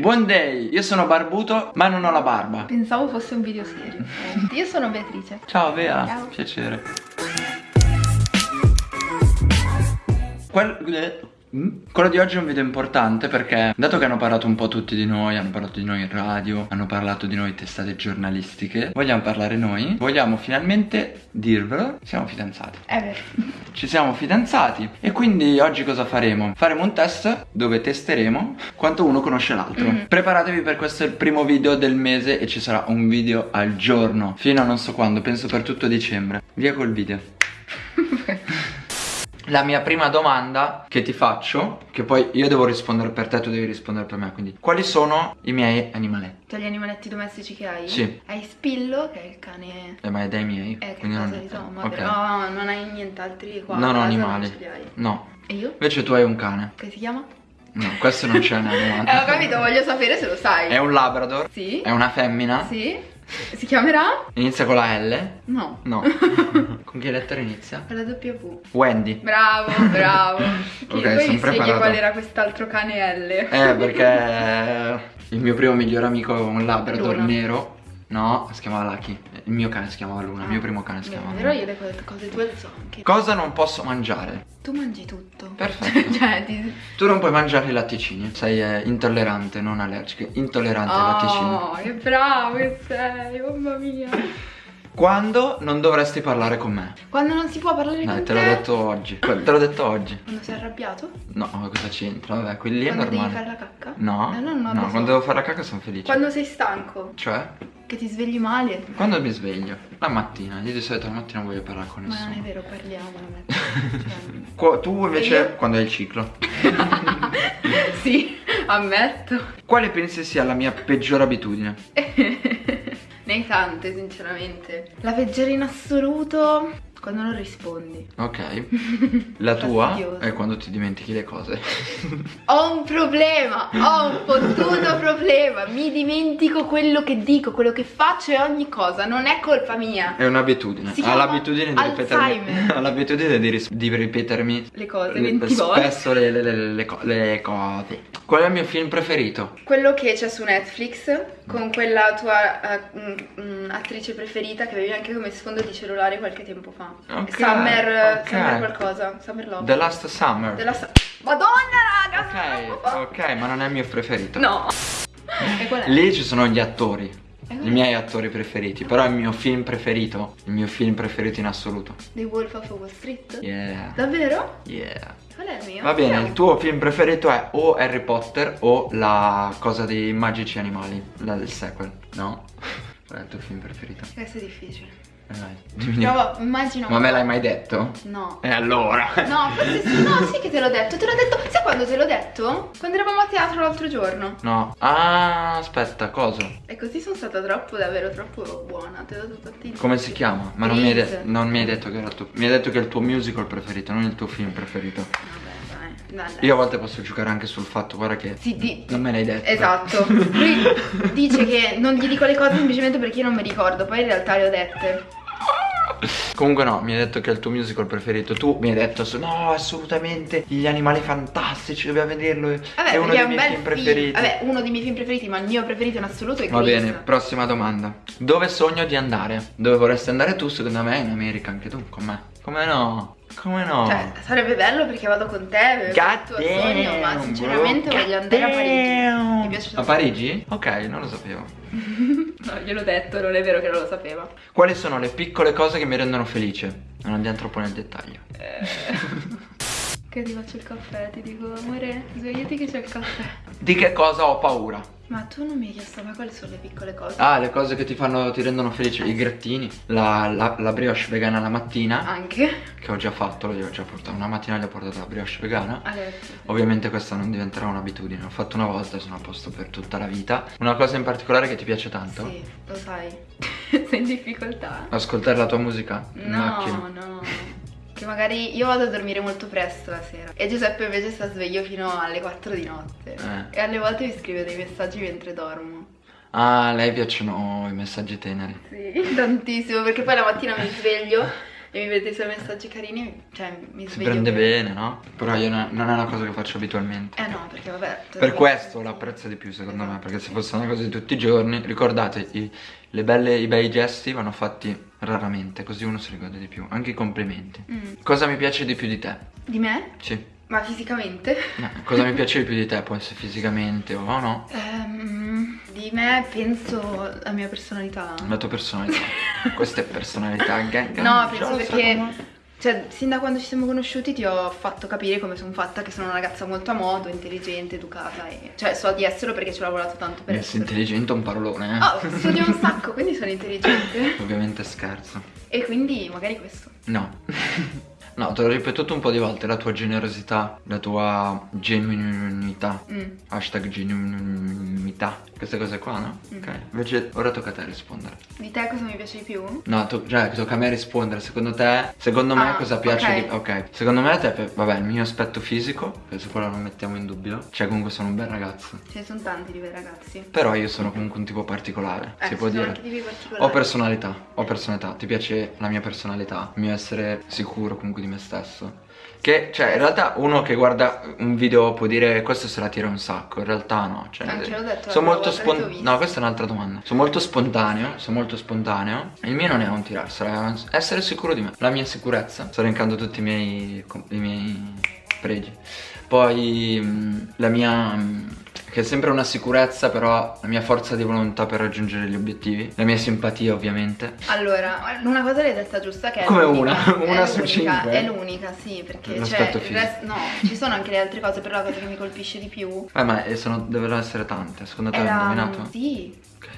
Buon day, io sono barbuto ma non ho la barba. Pensavo fosse un video serio. Io sono Beatrice. Ciao Bea, Ciao. piacere. Quel-? Quello di oggi è un video importante perché dato che hanno parlato un po' tutti di noi, hanno parlato di noi in radio, hanno parlato di noi testate giornalistiche, vogliamo parlare noi, vogliamo finalmente dirvelo, siamo fidanzati. È vero. Ci siamo fidanzati e quindi oggi cosa faremo? Faremo un test dove testeremo quanto uno conosce l'altro. Mhm. Preparatevi per questo è il primo video del mese e ci sarà un video al giorno fino a non so quando, penso per tutto dicembre. Via col video. La mia prima domanda che ti faccio, che poi io devo rispondere per te, tu devi rispondere per me, quindi quali sono i miei animaletti? Tra gli animaletti domestici che hai? Sì. Hai Spillo, che è il cane... Eh, ma è dei miei? Eh, che quindi cosa non- di Tom, ok. però non hai nient'altri qua. ho casa, animali. No. E io? Invece tu hai un cane. Che si chiama? No, questo non c'è nel Eh, ho capito, voglio sapere se lo sai. È un labrador. Sì? È una femmina. Sì? Si chiamerà? Inizia con la L? No. No. con che lettera inizia? Con la W. Wendy. Bravo, bravo. Che Ok, poi son mi spieghi preparato. qual era quest'altro cane L. Eh, perché il mio primo migliore amico è un labrador Luna. nero. No, si chiamava Lucky. Il mio cane si chiamava Luna. Il mio primo cane si Beh, chiamava Però io le co- cose tue le so anche. Cosa non posso mangiare? tu mangi tutto. Perfetto. cioè, ti... Tu non puoi mangiare i latticini. Sei eh, intollerante, non allergica. Intollerante ai latticini. Oh, che bravo che sei, mamma mia. Quando non dovresti parlare con me? Quando non si può parlare Dai, con te te. l'ho detto oggi. Te l'ho detto oggi. Quando sei arrabbiato? No, ma cosa c'entra? Vabbè, quelli è Quando devi normale. fare la cacca? No, Eh, no, no, no, quando devo fare la cacca sono felice. Quando sei stanco? Cioè? Che ti svegli male? Quando mi sveglio? La mattina, io di solito la mattina non voglio parlare con Ma non è nessuno. vero, parliamo la mattina. Qua- tu invece quando hai il ciclo. Cioè, sì, ammetto. Quale pensi sia la mia peggiore abitudine? ne hai tante, sinceramente. La peggiore in assoluto quando non rispondi. Ok. La tua è quando ti dimentichi le cose. Ho un problema, ho un fottuto problema. Mi dimentico quello che dico, quello che faccio e ogni cosa. Non è colpa mia. È un'abitudine. Ha l'abitudine di ripetermi. Ha l'abitudine di, di ripetermi. Le cose, le- 20 volte. spesso le, le- le- le co- le cose. Qual è il mio film preferito? Quello che c'è su Netflix con quella tua eh, mm, mm, attrice preferita che avevi anche come sfondo di cellulare qualche tempo fa. Ok, Summer, ok. Summer qualcosa, Summer Love. The Last Summer. Della sa- Madonna raga! Ok, ok, ma non è il mio preferito. No. E qual è? Lì ci sono gli attori. Qual I è? miei attori preferiti. Però il mio film preferito. Il mio film preferito in assoluto. The Wolf of Wall Street? Yeah. Qual Yeah. è il mio? Va bene, il tuo film preferito è o Harry Potter o la cosa dei magici animali. La del sequel, no? Qual è il tuo film preferito? Questo è difficile. Eh, dimmi. Provo, immagino. Ma me l'hai mai detto? No. E allora? No, forse sì, no, sì che te l'ho detto. Te l'ho detto. Sai quando te l'ho detto? Quando eravamo a teatro l'altro giorno. No. Ah, aspetta, cosa? E così sono stata troppo, davvero troppo buona. Ti ho dato tanti Come si chiama? Ma non mi, non mi hai detto che era tuo. Mi hai detto che è il tuo musical preferito, non il tuo film preferito. Vabbè, dai. Io a volte posso giocare anche sul fatto, guarda che. Sì, di- Non me l'hai detto. Esatto. Lui dice che non gli dico le cose semplicemente perché io non mi ricordo, poi in realtà le ho dette. Comunque no, mi hai detto che è il tuo musical preferito. Tu mi hai detto no, assolutamente gli animali fantastici, dobbiamo vederlo. Vabbè, è uno dei miei film preferiti. Vabbè, uno dei miei film preferiti, ma il mio preferito in assoluto è Va bene, prossima domanda. Dove sogno di andare? Dove vorresti andare tu? Secondo me in America anche tu, con me. Come no? Come no? Cioè, sarebbe bello perché vado con te, il tuo sogno, ma sinceramente bro. voglio andare a God Parigi. Mi piace A Parigi? Ok, non lo sapevo. No, gliel'ho detto, non è vero che non lo sapeva. Quali sono le piccole cose che mi rendono felice? Non andiamo troppo nel dettaglio. Che ti faccio il caffè, ti dico, amore, svegliati che c'è il caffè. Di che cosa ho paura? Ma tu non mi hai chiesto mai quali sono le piccole cose? Ah, le cose che ti fanno, ti rendono felice, i grattini, la, la, la brioche vegana la mattina, Anche? che ho già fatto, io ho già portato, una mattina gli ho portato la brioche vegana. A letto. Ovviamente questa non diventerà un'abitudine, l'ho fatto una volta e sono a posto per tutta la vita. Una cosa in particolare che ti piace tanto? Sì, lo sai. Sei in difficoltà? Ascoltare la tua musica No, no. Che magari io vado a dormire molto presto la sera e Giuseppe invece sta sveglio fino alle 4 di notte. Eh. E alle volte mi scrive dei messaggi mentre dormo. Ah, a lei piacciono i messaggi teneri. Sì, tantissimo, perché poi la mattina mi sveglio e mi vedete i suoi messaggi carini, cioè mi Si sveglio prende che- bene, no? Però io no- non è una cosa che faccio abitualmente. Eh no, perché vabbè. Per questo lo apprezzo di più secondo me, Esatto. perché se fosse una cosa di tutti i giorni, ricordate, i, le belle, i bei gesti vanno fatti raramente, così uno si ricorda di più, anche i complimenti. Mm. Cosa mi piace di più di te? Di me? Sì. Ma fisicamente? No, cosa mi piace di più di te? Può essere fisicamente o no? Ehm, di me penso la mia personalità. La tua personalità. Questa è personalità. gang- No, penso perché come- cioè, sin da quando ci siamo conosciuti ti ho fatto capire come sono fatta, che sono una ragazza molto a modo, intelligente, educata e cioè so di esserlo perché ci ho lavorato tanto per Essere essere. intelligente è un parolone, eh. Oh, studio un sacco, quindi sono intelligente. Ovviamente scherzo. E quindi magari questo. No. No, te l'ho ripetuto un po' di volte, la tua generosità, la tua genuinità. Mm. Hashtag genuinità. Queste cose qua, no? Mm. Ok. Invece ora tocca a te rispondere. Di te cosa mi piace di più? No, to- cioè tocca a me rispondere. Secondo te, secondo me Ah, cosa piace ok. di... Ok. Secondo me te, per- vabbè, il mio aspetto fisico, che su quello non mettiamo in dubbio. Cioè comunque sono un bel ragazzo. Ce ne sono tanti di bei ragazzi. Però io sono comunque un tipo particolare, Eh, si può dire. anche particolari. Ho personalità, ho personalità. Ti piace la mia personalità? Il mio essere sicuro comunque di me stesso. Che, cioè, in realtà uno che guarda un video può dire questo se la tira un sacco. In realtà no. Cioè, Anche l'ho detto sono molto spontaneo. No, questa è un'altra domanda. Sono molto spontaneo. Sono molto spontaneo. Il mio non è un tirarsela, è essere sicuro di me. La mia sicurezza. Sto elencando tutti i miei, i miei pregi. Poi mh, la mia. mh, che è sempre una sicurezza, però la mia forza di volontà per raggiungere gli obiettivi. La mia simpatia, ovviamente. Allora, una cosa l'hai detta giusta che è Come una? Una È su cinque? È l'unica, sì, perché cioè, resto- no, ci sono anche le altre cose, però la cosa che mi colpisce di più Eh, ma eh, sono, devono essere tante. Secondo te era indovinato? sì, Ok.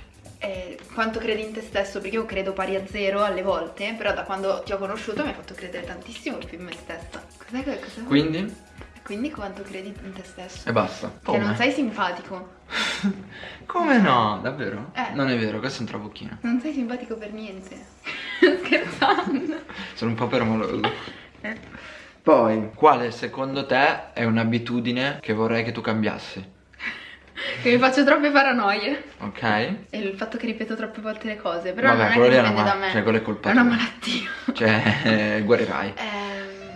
eh, quanto credi in te stesso, perché io credo pari a zero alle volte, però da quando ti ho conosciuto mi hai fatto credere tantissimo più in me stessa. Cos'è che cosa? Quindi? Quindi quanto credi in te stesso? E basta. Che non sei simpatico. Come no? Davvero? Eh. Non è vero, questo è un trabocchino. Non sei simpatico per niente. Scherzando. Sono un po' permaloso. Eh. Poi, quale secondo te è un'abitudine che vorrei che tu cambiassi? Che mi faccio troppe paranoie. Ok? E il fatto che ripeto troppe volte le cose, però Vabbè, non è quello che lì è una dipende da me. cioè, quello è colpa È una tua. malattia. Cioè, eh, guarirai. Ehm,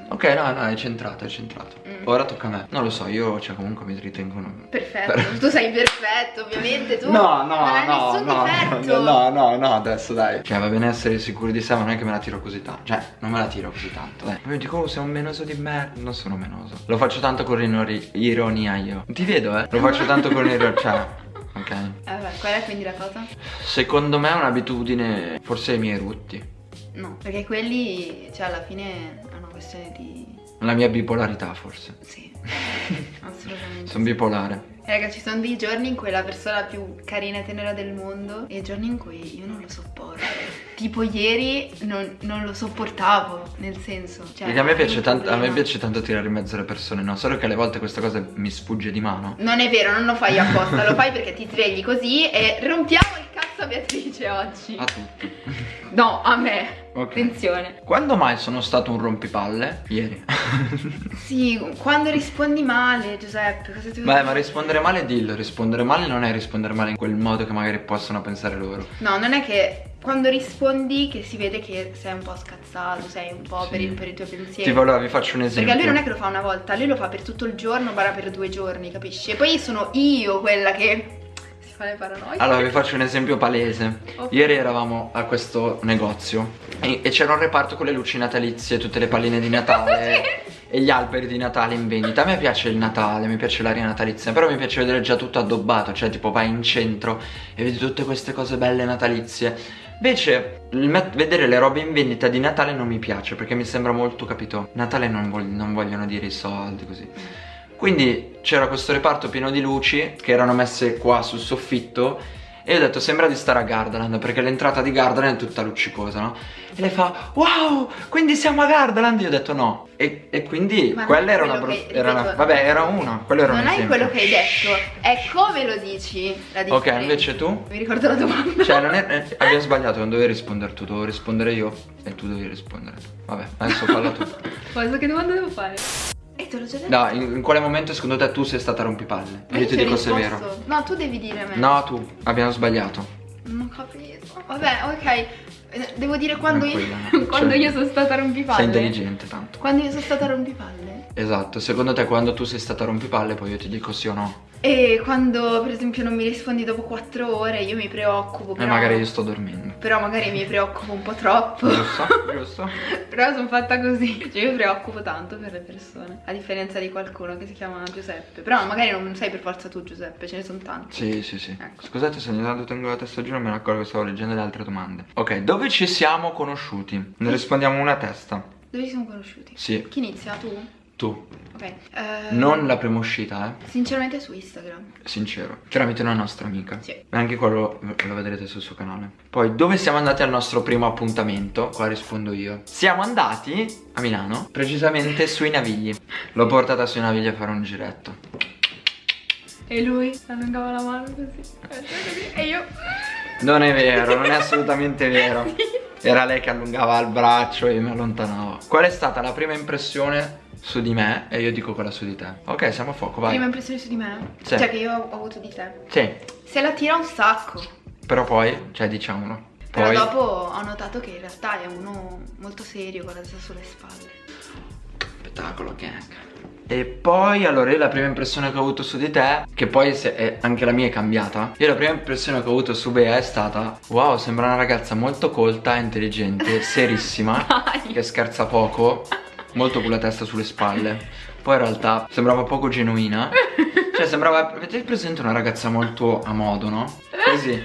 Ok, no, no, è centrato, è centrato. Mm. Ora tocca a me. Non lo so, io, cioè, comunque mi ritengo un... Perfetto, Per- tu sei perfetto, ovviamente tu. No, no, no, no, difetto. no, no, no, adesso dai. Cioè, va bene essere sicuri di sé, ma non è che me la tiro così tanto. Cioè, non me la tiro così tanto, dai. Poi dico, oh, sei un menoso di me. Non sono menoso. Lo faccio tanto con ironia io. Ti vedo, eh. Lo faccio tanto con ironia, cioè... Ok. Eh, vabbè, qual è quindi la cosa? Secondo me è un'abitudine, forse i miei rutti. No, perché quelli, cioè alla fine questione di... La mia bipolarità, forse. Sì, assolutamente. Sono bipolare. Raga, ci sono dei giorni in cui è la persona più carina e tenera del mondo e giorni in cui io non lo sopporto. Tipo ieri non, non lo sopportavo, nel senso. Cioè, Perché a me piace tanto, a me piace tanto tirare in mezzo le persone, no? Solo che alle volte questa cosa mi sfugge di mano. Non è vero, non lo fai apposta, lo fai perché ti svegli così e rompiamo il a Beatrice oggi. A tutti. No, a me. Ok. Attenzione. Quando mai sono stato un rompipalle? Ieri. Sì, quando rispondi male, Giuseppe, cosa ti Beh, ma rispondere male dillo, rispondere male non è rispondere male in quel modo che magari possono pensare loro. No, non è che quando rispondi che si vede che sei un po' scazzato, sei un po' Sì. per, il- per i tuoi pensieri. Tipo allora vi faccio un esempio. Perché lui non è che lo fa una volta, lui lo fa per tutto il giorno, bara per due giorni, capisci? E poi sono io quella che fa le paranoie. Allora vi faccio un esempio palese. Ok. Ieri eravamo a questo negozio e, e c'era un reparto con le luci natalizie, tutte le palline di Natale e gli alberi di Natale in vendita. A me piace il Natale, mi piace l'aria natalizia, però mi piace vedere già tutto addobbato, cioè tipo vai in centro e vedi tutte queste cose belle natalizie. Invece vedere le robe in vendita di Natale non mi piace perché mi sembra molto, capito? Natale non, vog- non vogliono dire i soldi così. Quindi c'era questo reparto pieno di luci che erano messe qua sul soffitto e io ho detto sembra di stare a Gardaland perché l'entrata di Gardaland è tutta luccicosa, no? E lei fa wow, quindi siamo a Gardaland? Io ho detto no. E, e quindi Ma non quella è era una, quello bru- che- era una- Vabbè, era una, quello era non un è esempio. quello che hai detto, è come lo dici la Ok, invece tu? Mi ricordo la domanda. Cioè, non è, eh, abbiamo sbagliato, non dovevi rispondere tu, dovevo rispondere io e tu dovevi rispondere. Vabbè, adesso falla tu. Cosa che domanda devo fare? E te l'ho già detto. No, in, in quale momento secondo te tu sei stata rompipalle? Ma Io ti dico se è vero. No, tu devi dire a me. No, tu, abbiamo sbagliato. Non ho capito. Vabbè, ok. Eh, Devo dire quando io, quando Cioè, io sono stata rompipalle. Sei intelligente tanto. Quando io sono stata rompipalle. Esatto, secondo te quando tu sei stata rompipalle poi io ti dico sì o no? E quando per esempio non mi rispondi dopo 4 ore io mi preoccupo. E Però, magari io sto dormendo. però magari mi preoccupo un po' troppo. Giusto? Giusto? però sono fatta così. Cioè io mi preoccupo tanto per le persone. A differenza di qualcuno che si chiama Giuseppe. Però magari non sei per forza tu Giuseppe, ce ne sono tanti. Sì, sì, sì. Ecco. Scusate se ogni tanto tengo la testa giù, non me ne accorgo che stavo leggendo le altre domande. Ok, dove ci siamo conosciuti? Ne rispondiamo una a testa. Dove ci siamo conosciuti? Sì, Chi inizia? Tu? Tu. Ok. Eh, Non la prima uscita, eh. Sinceramente su Instagram. Sincero. Tramite una nostra amica. Sì. E anche quello lo vedrete sul suo canale. Poi, dove siamo andati al nostro primo appuntamento? Qua rispondo io. Siamo andati a Milano, precisamente sui Navigli. L'ho portata sui Navigli a fare un giretto. E lui allungava la mano così. così, E io. Non è vero, non è assolutamente vero. Era lei che allungava il braccio e mi allontanava. Qual è stata la prima impressione su di me? E io dico quella su di te. Ok, siamo a fuoco, vai. Prima impressione su di me? Sì. Cioè che io ho avuto di te. Sì, Se la tira un sacco. però poi, cioè diciamolo. Però Poi dopo ho notato che in realtà è uno molto serio con la testa sulle spalle. Spettacolo gang. E poi allora io la prima impressione che ho avuto su di te, che poi se è- anche la mia è cambiata. Io la prima impressione che ho avuto su Bea è stata: Wow, sembra una ragazza molto colta, intelligente, serissima, Dai. che scherza poco, molto con la testa sulle spalle. Poi in realtà sembrava poco genuina. Cioè sembrava. Avete presente una ragazza molto a modo, no? Così.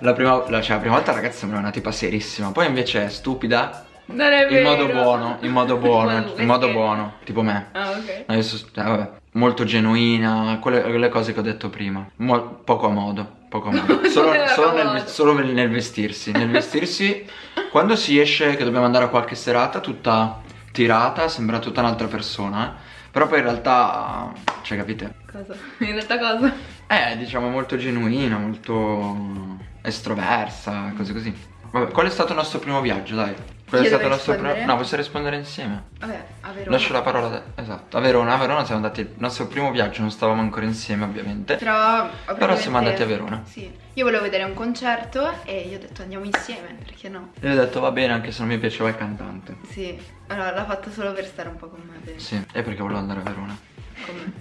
La prima, la, cioè, la prima volta la ragazza sembrava una tipa serissima, poi invece è stupida. Non è In modo buono, in modo buono, in modo buono, tipo me. Ah, ok. Adesso, eh, vabbè, molto genuina, quelle, quelle cose che ho detto prima. Mo- poco a modo, poco a modo. Solo, solo nel, solo nel vestirsi. Nel vestirsi, quando si esce che dobbiamo andare a qualche serata, tutta tirata, sembra tutta un'altra persona. eh. Però poi in realtà, cioè capite? Cosa? In realtà cosa? Eh, diciamo molto genuina, molto estroversa, cose così. Vabbè, qual è stato il nostro primo viaggio, dai? Qual è devo nostro primo... rispondere? No, possiamo rispondere insieme. Vabbè, a Verona. Lascio la parola a te. Esatto. A Verona, a Verona siamo andati. Il nostro primo viaggio non stavamo ancora insieme, ovviamente. Però, Però siamo andati a Verona. Sì. Io volevo vedere un concerto e io ho detto andiamo insieme, perché no? E ho detto va bene, anche se non mi piaceva il cantante. Sì. Allora l'ha fatto solo per stare un po' con me, penso. Sì, è perché volevo andare a Verona. Con me.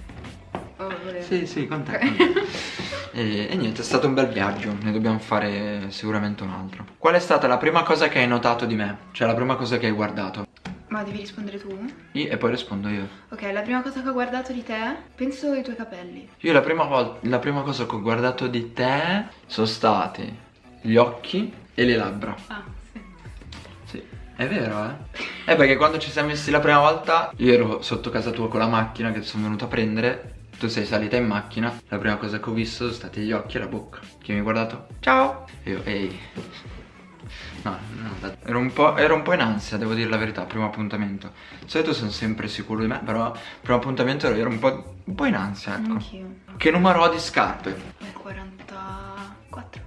Oh, volevo. Sì, sì, con te. Ok. E, e niente, è stato un bel viaggio, ne dobbiamo fare sicuramente un altro. Qual è stata la prima cosa che hai notato di me? Cioè la prima cosa che hai guardato? Ma devi rispondere tu? Io- e poi rispondo io. Ok, la prima cosa che ho guardato di te, penso i tuoi capelli. Io la prima, la prima cosa che ho guardato di te sono stati gli occhi e le labbra. Ah, sì. Sì, è vero, eh? È perché quando ci siamo messi la prima volta, io ero sotto casa tua con la macchina che sono venuto a prendere. Tu sei salita in macchina. La prima cosa che ho visto sono stati gli occhi e la bocca. Chi mi ha guardato? Ciao! E io, ehi. No, no, ero un, po', ero un po' in ansia, devo dire la verità, primo appuntamento. Di solito sono sempre sicuro di me, però primo appuntamento ero, ero un, po', un po' in ansia, ecco. Anch'io. Che numero ho di scarpe? Beh, 44.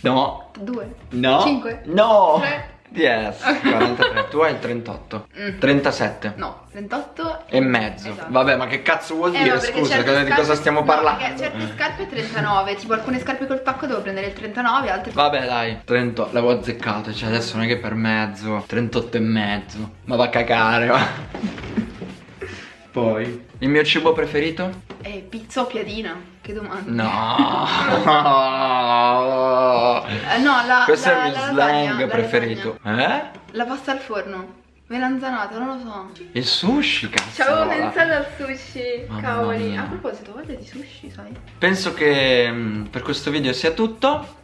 No. 2. No. 5. No. Tre. Yes. 43. tu hai il 38. Mm. 37. No, 38 E mezzo. Esatto. Vabbè, ma che cazzo vuol Eh, dire? perché Scusa, cosa- di cosa stiamo no, parlando? perché certe scarpe 39, tipo alcune scarpe col tacco devo prendere il 39, altre Vabbè, dai, 38, l'avevo azzeccato, cioè adesso non è che per mezzo, 38 e mezzo. Ma va a cagare, va. Poi, il mio cibo preferito? Eh, pizza o piadina? Che domanda. No. Eh, no, la Questo la- è il mio la slang preferito. Eh? La pasta al forno. Melanzanata, non lo so. Il sushi, cazzo. Ci avevo pensato al sushi, Mamma cavoli. mia. A proposito, voglia di sushi, sai? Penso che mm, per questo video sia tutto.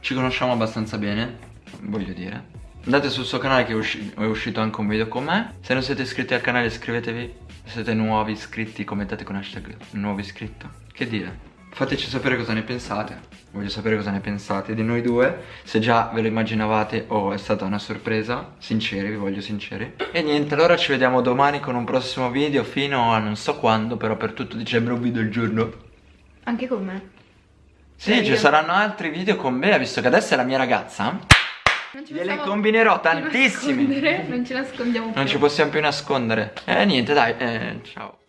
Ci conosciamo abbastanza bene, voglio dire. Andate sul suo canale che è, usci- è uscito anche un video con me. Se non siete iscritti al canale iscrivetevi. Se siete nuovi iscritti commentate con hashtag nuovo iscritto. Che dire? Fateci sapere cosa ne pensate. Voglio sapere cosa ne pensate di noi due. Se già ve lo immaginavate o è stata una sorpresa. Sinceri, vi voglio sinceri. E niente, allora ci vediamo domani con un prossimo video fino a non so quando, però per tutto dicembre un video al giorno. Anche con me. Sì, ci saranno altri video con Bea, visto che adesso è la mia ragazza. Gliele combinerò tantissimi. Non ci nascondiamo più. Non ci possiamo più nascondere. Eh, niente, dai, eh, ciao.